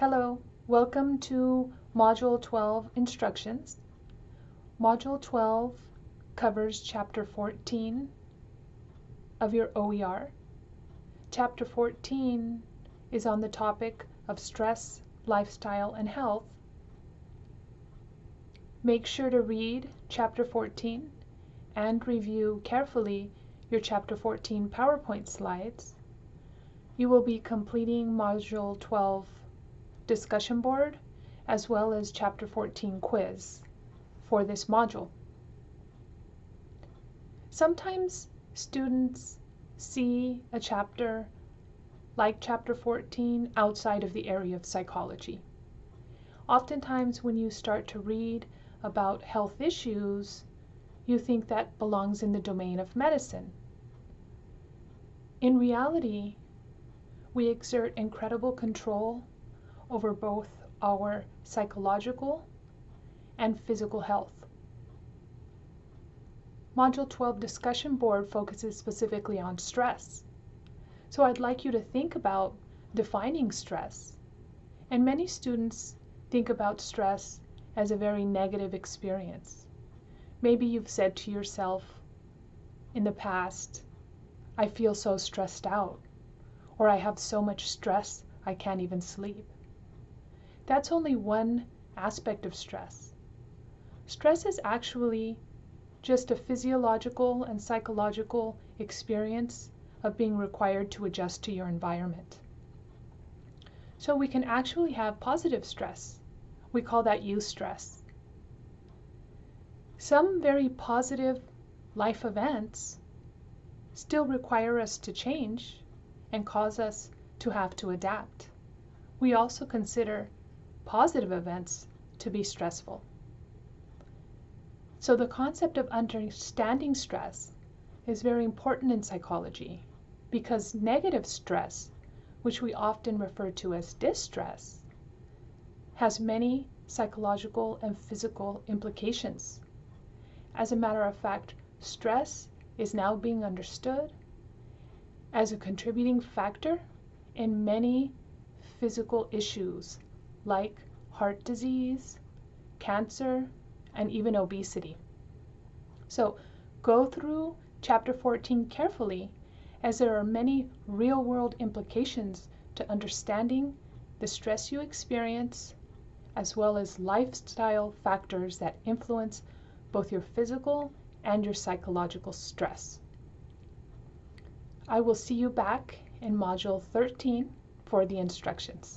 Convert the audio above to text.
Hello, welcome to Module 12 Instructions. Module 12 covers Chapter 14 of your OER. Chapter 14 is on the topic of stress, lifestyle, and health. Make sure to read Chapter 14 and review carefully your Chapter 14 PowerPoint slides. You will be completing Module 12 discussion board as well as Chapter 14 quiz for this module. Sometimes students see a chapter like Chapter 14 outside of the area of psychology. Oftentimes when you start to read about health issues, you think that belongs in the domain of medicine. In reality, we exert incredible control over both our psychological and physical health. Module 12 discussion board focuses specifically on stress. So I'd like you to think about defining stress. And many students think about stress as a very negative experience. Maybe you've said to yourself in the past, I feel so stressed out, or I have so much stress I can't even sleep. That's only one aspect of stress. Stress is actually just a physiological and psychological experience of being required to adjust to your environment. So we can actually have positive stress. We call that eustress. Some very positive life events still require us to change and cause us to have to adapt. We also consider positive events to be stressful. So the concept of understanding stress is very important in psychology because negative stress, which we often refer to as distress, has many psychological and physical implications. As a matter of fact, stress is now being understood as a contributing factor in many physical issues like heart disease, cancer, and even obesity. So go through chapter 14 carefully as there are many real world implications to understanding the stress you experience as well as lifestyle factors that influence both your physical and your psychological stress. I will see you back in Module 13 for the instructions.